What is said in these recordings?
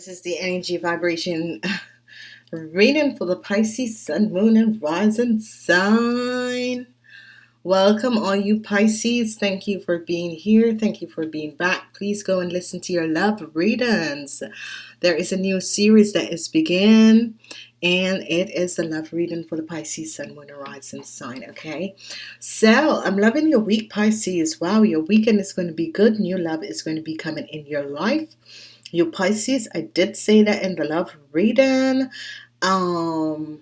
this is the energy vibration reading for the Pisces Sun, Moon, and Rising sign. Welcome, all you Pisces. Thank you for being here. Thank you for being back. Please go and listen to your love readings. There is a new series that is begin, and it is the love reading for the Pisces Sun, Moon, and Rising sign. Okay, so I'm loving your week, Pisces. Wow, your weekend is going to be good. New love is going to be coming in your life you Pisces I did say that in the love reading. Um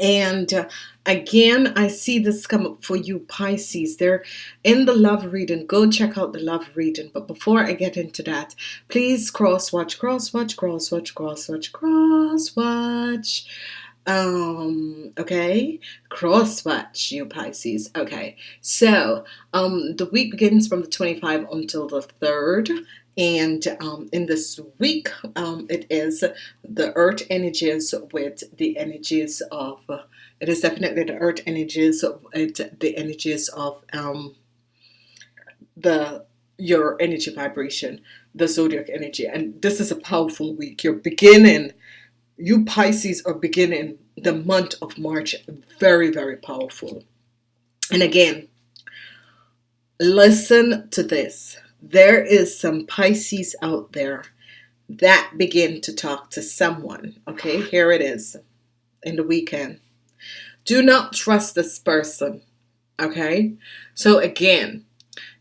and uh, again I see this come up for you Pisces. They're in the love reading. Go check out the love reading. But before I get into that please cross watch cross watch cross watch cross watch cross watch. Um okay? Cross watch you Pisces. Okay. So um the week begins from the 25 until the 3rd and um, in this week um, it is the earth energies with the energies of it is definitely the earth energies with the energies of um, the your energy vibration the zodiac energy. And this is a powerful week. You're beginning you Pisces are beginning the month of March. Very very powerful. And again listen to this there is some Pisces out there that begin to talk to someone. Okay, here it is in the weekend. Do not trust this person. Okay, so again,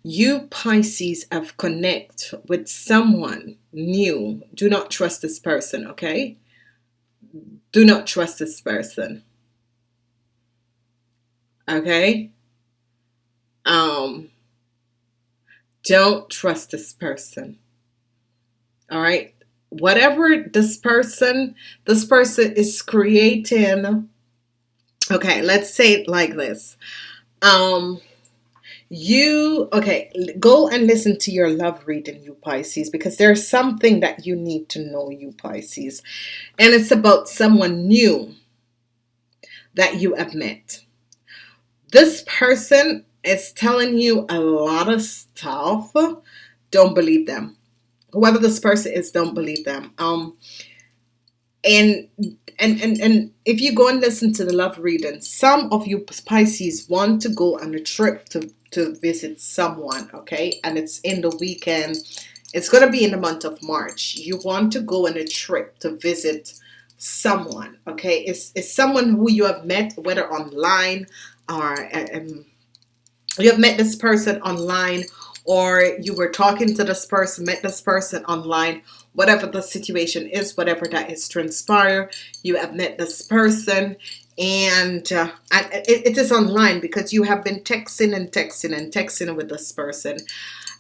you Pisces have connect with someone new. Do not trust this person. Okay, do not trust this person. Okay, um don't trust this person. All right. Whatever this person, this person is creating. Okay, let's say it like this. Um, you okay go and listen to your love reading you Pisces because there's something that you need to know you Pisces and it's about someone new that you have met this person is telling you a lot of stuff, don't believe them. Whoever this person is, don't believe them. Um, and and and and if you go and listen to the love reading, some of you Pisces want to go on a trip to to visit someone, okay, and it's in the weekend. It's gonna be in the month of March. You want to go on a trip to visit someone, okay? It's it's someone who you have met, whether online or um, you have met this person online or you were talking to this person met this person online whatever the situation is whatever that is transpire you have met this person and uh, it, it is online because you have been texting and texting and texting with this person.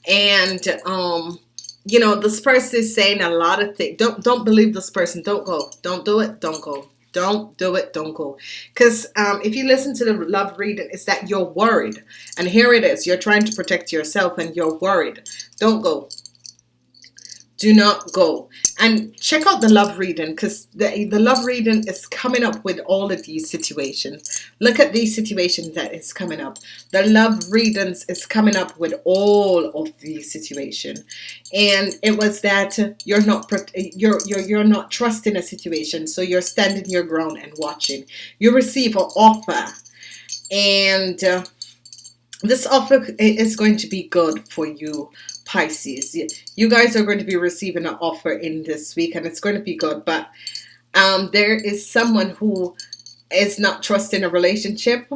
And um you know this person is saying a lot of things don't don't believe this person don't go don't do it don't go don't do it don't go. Because um, if you listen to the love reading it's that you're worried. And here it is you're trying to protect yourself and you're worried. Don't go do not go. And check out the love reading because the, the love reading is coming up with all of these situations. Look at these situations that is coming up. The love readings is coming up with all of these situations and it was that you're not you're you're, you're not trusting a situation so you're standing your ground and watching. You receive an offer and uh, this offer is going to be good for you Pisces. You guys are going to be receiving an offer in this week and it's going to be good but um, there is someone who is not trusting a relationship.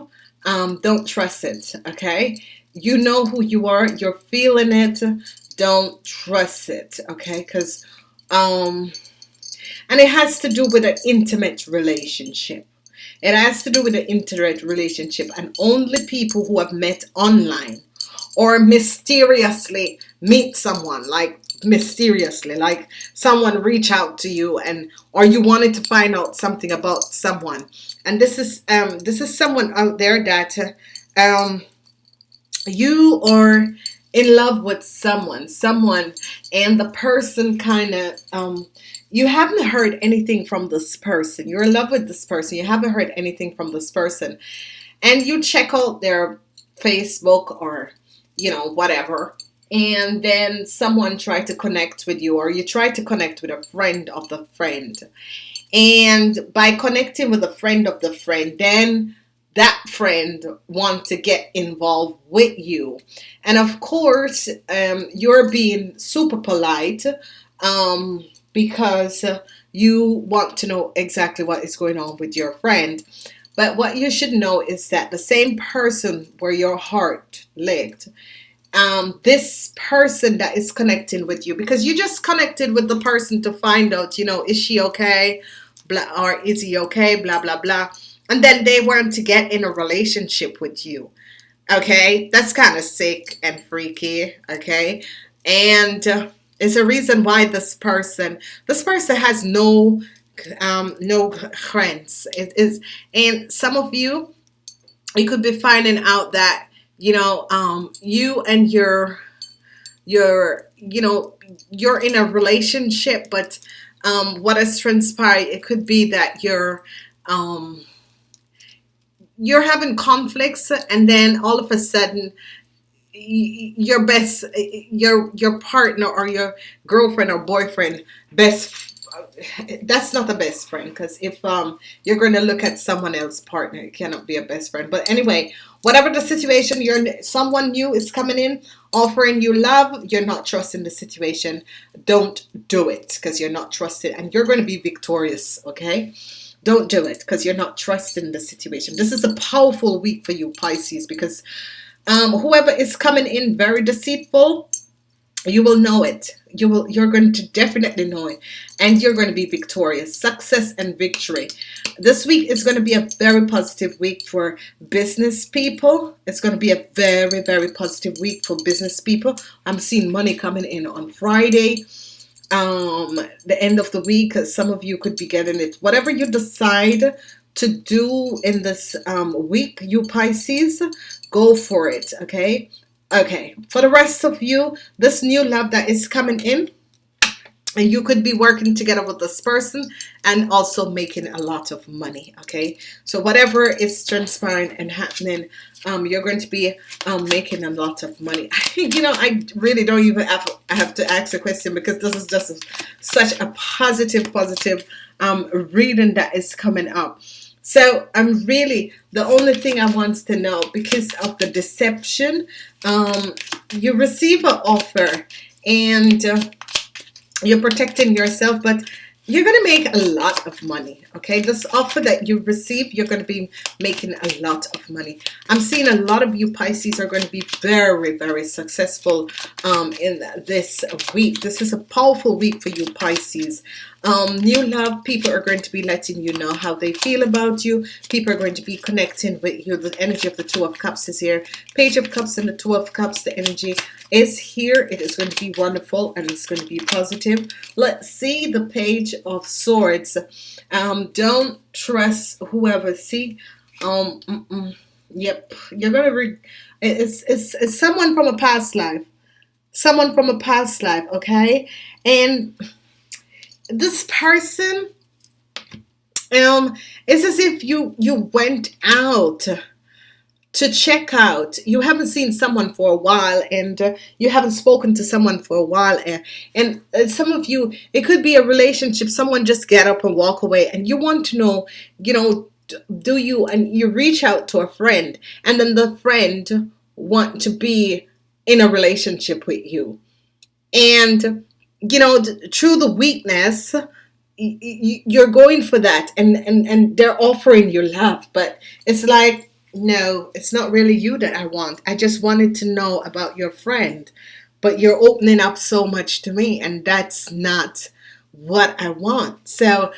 Um, don't trust it okay? You know who you are. You're feeling it. Don't trust it okay? Because um and it has to do with an intimate relationship. It has to do with an intimate relationship and only people who have met online or mysteriously meet someone like mysteriously like someone reach out to you and or you wanted to find out something about someone. And this is um this is someone out there that um you are in love with someone someone and the person kind of um you haven't heard anything from this person. You're in love with this person. You haven't heard anything from this person. And you check out their Facebook or you know, whatever. and then someone tried to connect with you or you try to connect with a friend of the friend. And by connecting with a friend of the friend then that friend want to get involved with you. And of course um, you're being super polite um, because you want to know exactly what is going on with your friend but what you should know is that the same person where your heart lived um, this person that is connecting with you because you just connected with the person to find out you know is she okay? Blah or is he okay? Blah blah blah. And then they want to get in a relationship with you okay? That's kind of sick and freaky okay? And uh, it's a reason why this person this person has no um no friends it is and some of you you could be finding out that you know um you and your your you know you're in a relationship but um what has transpired it could be that you're um you're having conflicts and then all of a sudden your best your your partner or your girlfriend or boyfriend best that's not the best friend because if um you're going to look at someone else partner it cannot be a best friend. But anyway whatever the situation you're someone new is coming in offering you love you're not trusting the situation don't do it because you're not trusted and you're going to be victorious okay? Don't do it because you're not trusting the situation. This is a powerful week for you Pisces because um, whoever is coming in very deceitful you will know it. You will you're going to definitely know it. And you're going to be victorious. Success and victory. This week is going to be a very positive week for business people. It's going to be a very very positive week for business people. I'm seeing money coming in on Friday. Um the end of the week some of you could be getting it. Whatever you decide to do in this um, week you Pisces go for it okay okay for the rest of you this new love that is coming in and you could be working together with this person and also making a lot of money okay? So whatever is transpiring and happening um, you're going to be um, making a lot of money. You know I really don't even have, have to ask a question because this is just such a positive positive um, reading that is coming up so I'm really the only thing I want to know because of the deception um, you receive an offer and uh, you're protecting yourself but you're gonna make a lot of money okay? This offer that you receive you're gonna be making a lot of money. I'm seeing a lot of you Pisces are going to be very very successful um, in this week. This is a powerful week for you Pisces um, new love people are going to be letting you know how they feel about you. People are going to be connecting with you. The energy of the two of cups is here. Page of cups and the two of cups the energy is here. It is going to be wonderful and it's going to be positive. Let's see the page of swords. Um, don't trust whoever. See um mm -mm. yep. You're gonna read it's, it's it's someone from a past life. Someone from a past life okay? And this person um it's as if you you went out to check out. You haven't seen someone for a while and uh, you haven't spoken to someone for a while and, and uh, some of you it could be a relationship someone just get up and walk away and you want to know you know do you and you reach out to a friend and then the friend want to be in a relationship with you. And you know through the weakness you're going for that and and and they're offering you love but it's like no it's not really you that I want. I just wanted to know about your friend but you're opening up so much to me and that's not what I want. So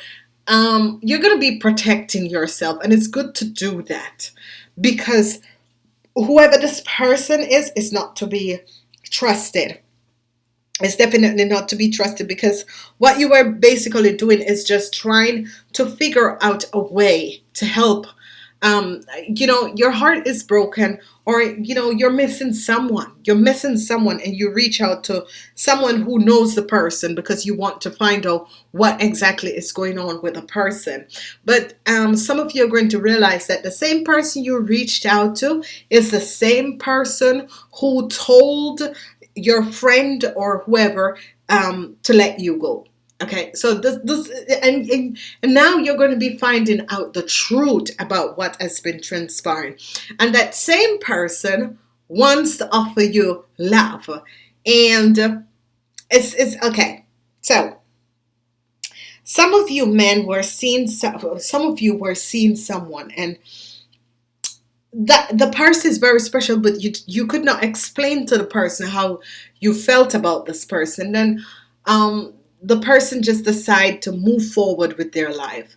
um, you're gonna be protecting yourself and it's good to do that because whoever this person is is not to be trusted it's definitely not to be trusted because what you are basically doing is just trying to figure out a way to help um, you know your heart is broken or you know you're missing someone. You're missing someone and you reach out to someone who knows the person because you want to find out what exactly is going on with a person. But um, some of you are going to realize that the same person you reached out to is the same person who told your friend or whoever um, to let you go. Okay, so this, this and, and, now you're going to be finding out the truth about what has been transpiring. And that same person wants to offer you love. And it's, it's okay. So some of you men were seeing some, some of you were seeing someone and that the person is very special but you you could not explain to the person how you felt about this person. Then um the person just decide to move forward with their life.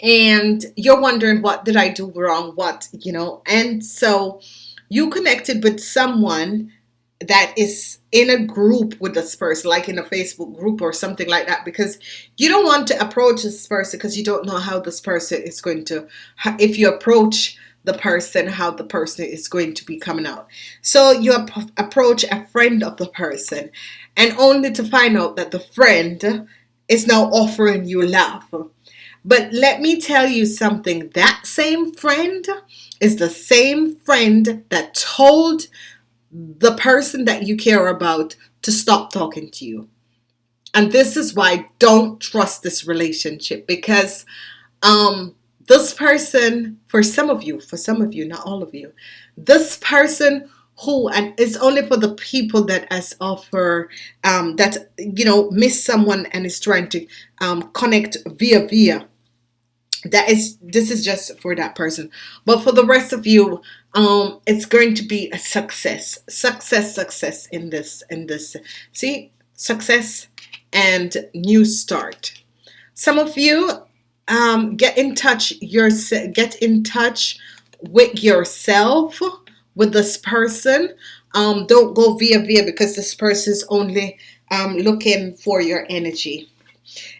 And you're wondering what did I do wrong? What you know? And so you connected with someone that is in a group with this person like in a Facebook group or something like that because you don't want to approach this person because you don't know how this person is going to if you approach the person how the person is going to be coming out. So you ap approach a friend of the person and only to find out that the friend is now offering you love. But let me tell you something that same friend is the same friend that told the person that you care about to stop talking to you. And this is why don't trust this relationship because um this person, for some of you, for some of you, not all of you, this person who and it's only for the people that has offer um, that you know miss someone and is trying to um, connect via via that is this is just for that person. But for the rest of you um it's going to be a success success success in this in this see success and new start. Some of you um, get in touch your get in touch with yourself with this person. Um, don't go via via because this person is only um, looking for your energy.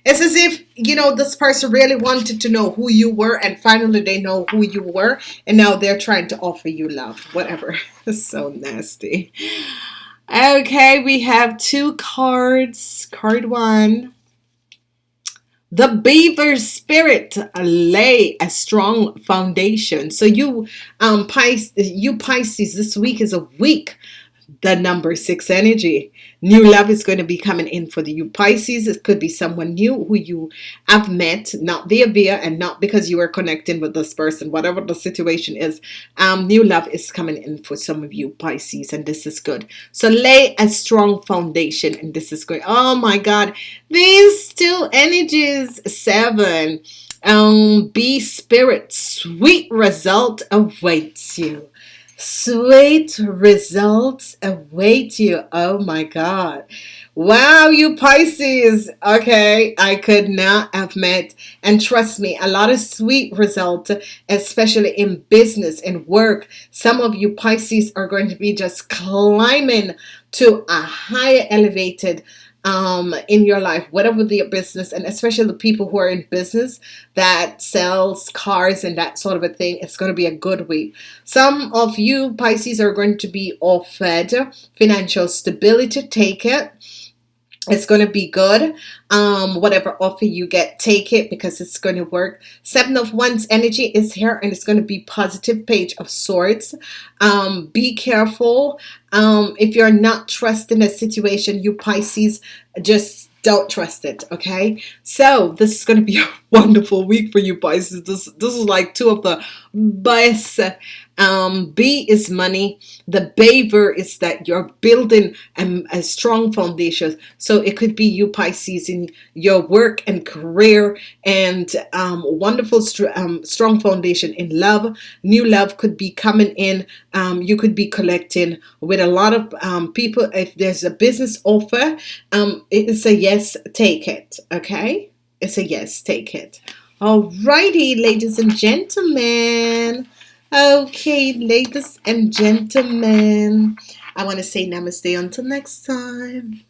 It's as if you know this person really wanted to know who you were and finally they know who you were and now they're trying to offer you love whatever. So nasty. Okay we have two cards. Card one the beaver spirit lay a strong foundation. So you um Pisces, you Pisces, this week is a week the number six energy. New love is going to be coming in for the you Pisces. It could be someone new who you have met, not via via and not because you are connecting with this person, whatever the situation is. Um, new love is coming in for some of you Pisces, and this is good. So lay a strong foundation, and this is great. Oh my God, these two energies, seven. Um, Bee spirit, sweet result awaits you. Sweet results await you. Oh my God. Wow, you Pisces. Okay, I could not have met. And trust me, a lot of sweet results, especially in business and work. Some of you Pisces are going to be just climbing to a higher elevated um, in your life, whatever the business, and especially the people who are in business that sells cars and that sort of a thing, it's going to be a good week. Some of you Pisces are going to be offered financial stability. Take it it's going to be good. Um whatever offer you get take it because it's going to work. Seven of wands energy is here and it's going to be positive page of swords. Um be careful. Um if you're not trusting a situation you Pisces just don't trust it okay so this is going to be a wonderful week for you Pisces this this is like two of the best um, B is money. The beaver is that you're building a, a strong foundation. So it could be you Pisces in your work and career and um, wonderful um, strong foundation in love. New love could be coming in. Um, you could be collecting with a lot of um, people. If there's a business offer, um, it's a yes, take it. Okay, it's a yes, take it. Alrighty, ladies and gentlemen. Okay, ladies and gentlemen, I want to say namaste until next time.